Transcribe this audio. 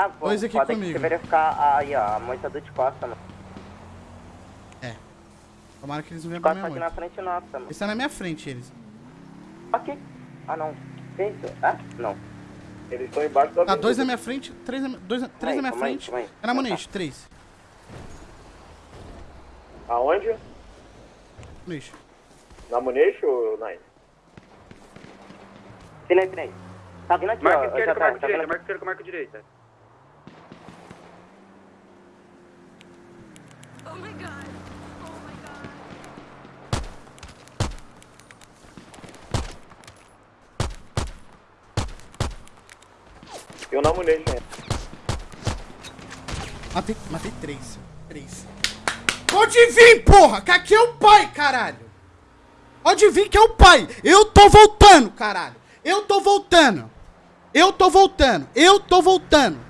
Ah, pô, Dois aqui que comigo. Você verificar aí, ó, a moça do de costa, mano. Tomara que eles não venham pra minha aqui na frente nossa, mano. Eles estão na minha frente, eles. Aqui. Ah, não. Isso? Ah, não. Eles estão embaixo da Tá, avenida. dois na minha frente, três na, dois, na- três na minha aí, frente. calma aí. É na Muniz, três. Aonde? Muniz. Na Muniz ou Nine? Finei, finei. Tá vindo aqui, Marca ó. esquerda tá, marca tá direita, vindo marca esquerda com marca direita. Eu na Muniz, gente. Matei, matei três. Três. Pode vir, porra! Que aqui é o pai, caralho! Pode vir que é o pai! Eu tô voltando, caralho! Eu tô voltando! Eu tô voltando! Eu tô voltando!